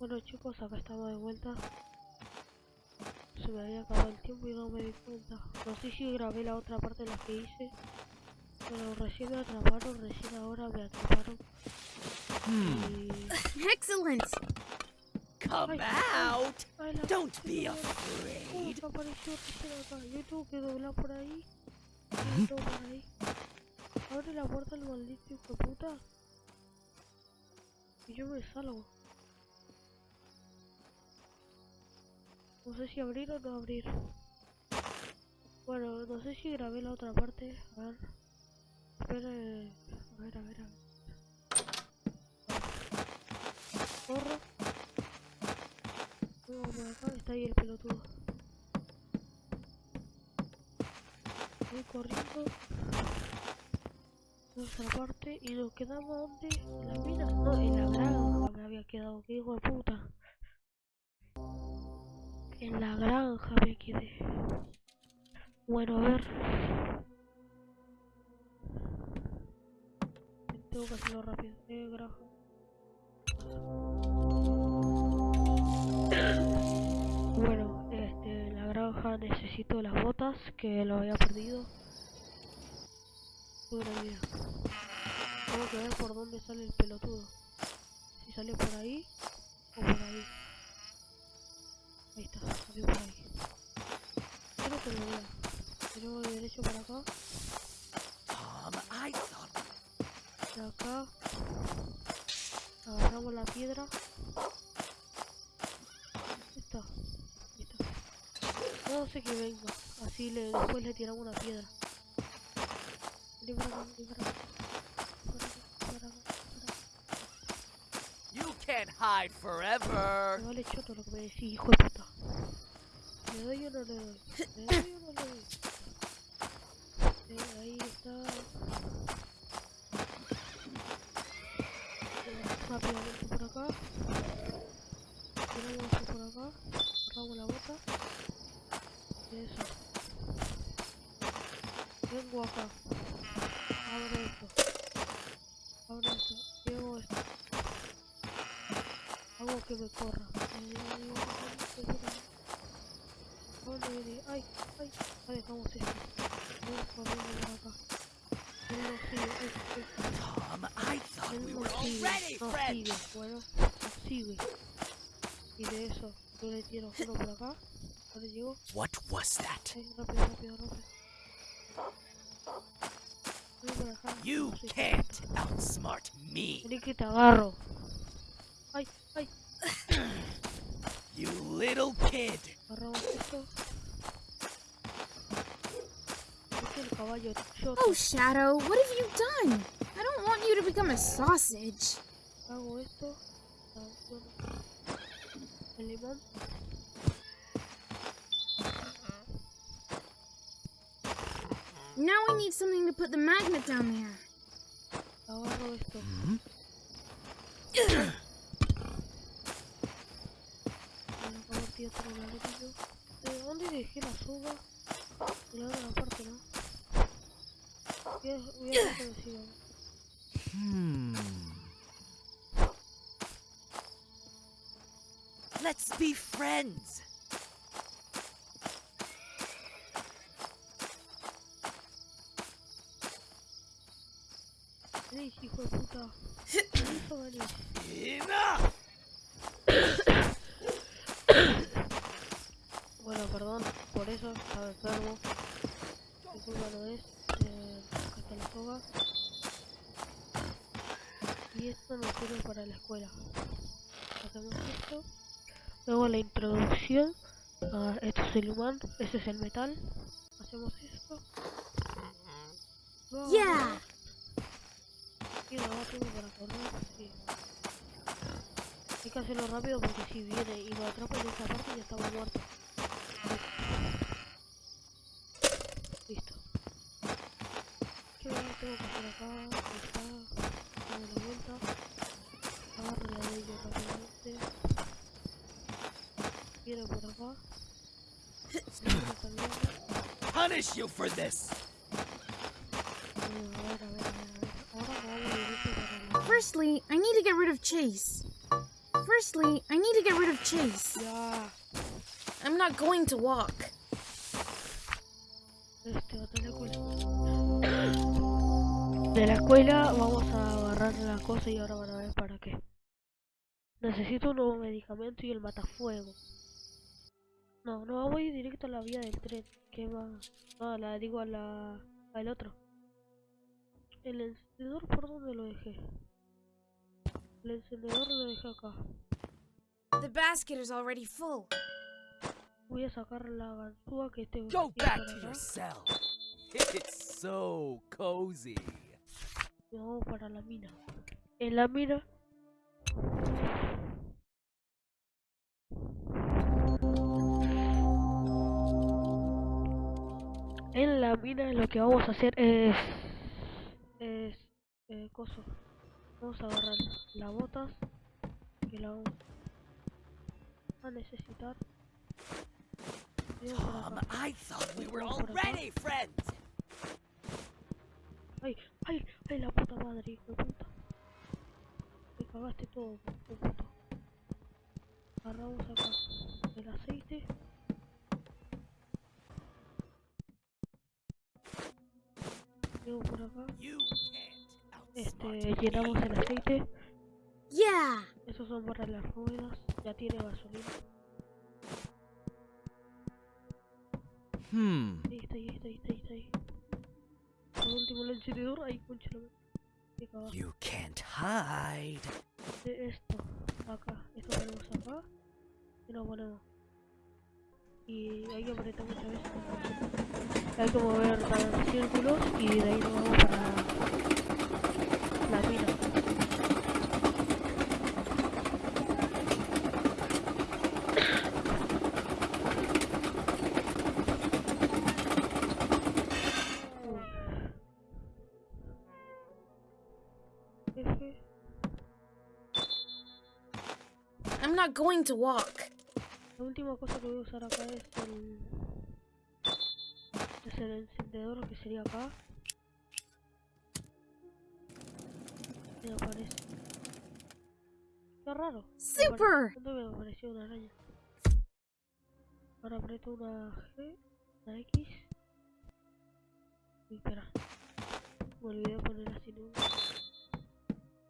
Bueno chicos, acá estamos de vuelta. Se me había acabado el tiempo y no me di cuenta. No sé si grabé la otra parte de la que hice. Pero recién me atraparon, recién ahora me atraparon. Y... Excellent! Come out! Don't be madre. ¿Cómo afraid. que apareció acá? Yo tengo que doblar por ahí. Yo tengo por ahí. Abre la puerta el maldito hijo puta. Y yo me salgo. No sé si abrir o no abrir. Bueno, no sé si grabé la otra parte. A ver. Espera. A ver, a ver, a ver. Corro. Acá está ahí el pelotudo. Voy corriendo. Nuestra parte y nos quedamos donde? En la mina, no, en la granja me había quedado, que hijo de puta. En la granja me quedé. Bueno, a ver. Tengo que hacerlo rápido. Eh, granja. Bueno, este, en la granja necesito las botas que lo había perdido. Buena idea. Tengo que ver por dónde sale el pelotudo. Si sale por ahí o por ahí. Por ahí. Creo que lo veo. Yo voy derecho para acá. De acá. Agarramos la piedra. Ahí está. No sé que venga. Así le, después le tiramos una piedra. Vení para acá, acá. You can't hide forever. Me vale choto lo que me decís, hijo de puta. ¿Le doy o no le doy? ¿Le doy o no le doy? Eh, ahí está. Eh, Rápidamente por acá. Tiramos esto por acá. Agarramos la bota. Eso. Vengo acá. Abro esto. Abro esto. Llevo esto. Hago que me corra. ¿Dónde ¡Ay! ¡Ay! Vamos corriendo por acá. Él no sigue. Ay, ay. Tom, I thought we were No friends. sigue. Bueno, no sigue. Y de eso, yo le tiro uno por acá. Ahora llego. What was that? Ay, rápido, rápido, rápido. Voy por acá. You can't outsmart me. Vení que te agarro. Ay, ay. You little kid. Agarramos esto. Este es el caballo. Yo Oh, Shadow, what have you done? I don't want you to become a sausage. hago esto. Ah, bueno. El limón. Now we need something to put the magnet down there. Agarro esto. Bueno, acabo de tirar otro ladrillo. ¿De dónde dejé la soga? De la otra parte, ¿no? Voy a, voy a hacer que me sigan. Hmm. Let's be friends. Venís, hijo de puta. Eso venís. Enough. Bueno, perdón por eso, enfermo. Mi culpa no es. Eh, está la soga. Y esto nos sirve para la escuela. Hacemos esto. Luego la introducción. Ah, esto es el imán, ese es el metal. Hacemos esto. Luego Yeah. Y tiempo para correr, sí. Hay que hacerlo rápido porque si viene y lo atrapa en esta parte ya estamos muertos. Tengo que hacer acá? Ahí está. Damos la vuelta. Agarro la de ellos rápidamente. Viene por acá. Viene también. Punish you for this. Firstly, I need to get rid of Chase. Firstly, I need to get rid of Chase. Ya. I'm not going to walk. De la escuela vamos a agarrar la cosa y ahora van a ver para qué. Necesito un nuevo medicamento y el matafuego. No, no vamos a ir directo a la vía del tren. ¿Qué va? No, la digo a la... al otro. El encendedor por dónde lo dejé. El encendedor lo dejé acá. The basket is already full. Voy a sacar la ganzúa que este Go back to your cell. It's so cozy. Y vamos para la mina. En la mina. En la mina lo que vamos a hacer es. Es. Eh, coso. Vamos a agarrar las botas. Que la vamos a necesitar. Tom. I thought we were already friends. ¡Ay! ¡Ay! ¡Ay! La puta madre, hijo de puta. Me cagaste todo, hijo de puta. Agarramos acá el aceite. Llevo por acá. Este, llenamos el aceite. Yeah! Esos son para las ruedas. Ya tiene gasolina. Hmm. Ahí está, ahí está, ahí está, ahí está. Último el encendedor. Ahí, concha la madre. Me cagaste. You can't hide. de esto acá esto ponemos acá y lo ponemos y hay que apretar muchas veces hay que mover para círculos y de ahí nos vamos para la mina F I'm not going to walk. La última cosa que voy a usar acá es el... Es el encendedor que sería acá. Me aparece. Qué raro. Super! ¿Dónde me apareció una araña? Ahora aprieto una G, una X. Uy, espera. Me olvidé de poner así luz.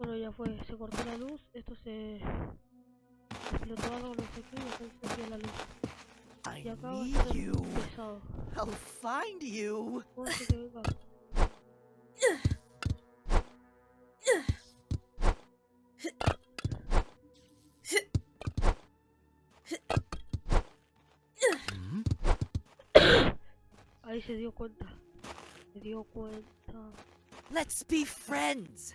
Bueno, ya fue. Se cortó la luz. Esto se... Explotó algo, no sé qué, y acá encendió la luz. I Y acá va a estar pesado. I'll find you. Ahí se dio cuenta. Se dio cuenta. Let's be friends.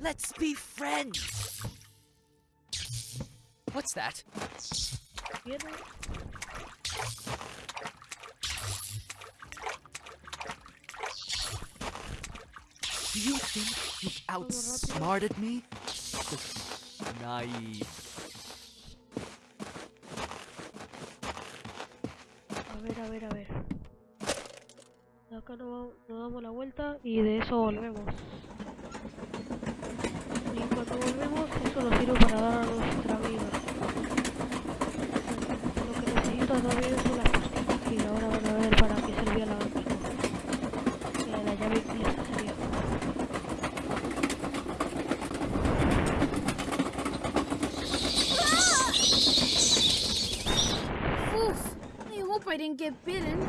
Let's be friends. What's that? Do you think you outsmarted me? Just naive. a ver, a ver, a ver. De acá nos, vamos- nos damos la vuelta y de eso volvemos. Y cuando para dar a nuestra vida. Lo que necesito también son las y ahora van a ver para qué servía la la, la llave sería. Oof. I hope I didn't get bitten.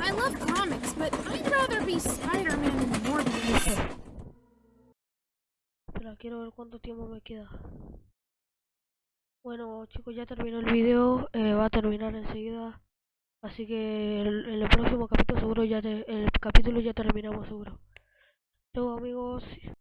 I love comics, but I'd rather be Spider-Man Quiero ver cuánto tiempo me queda. Bueno chicos, ya terminó el video, eh, va a terminar enseguida. Así que el- en el próximo capítulo seguro ya el capítulo ya terminamos seguro. Chau amigos.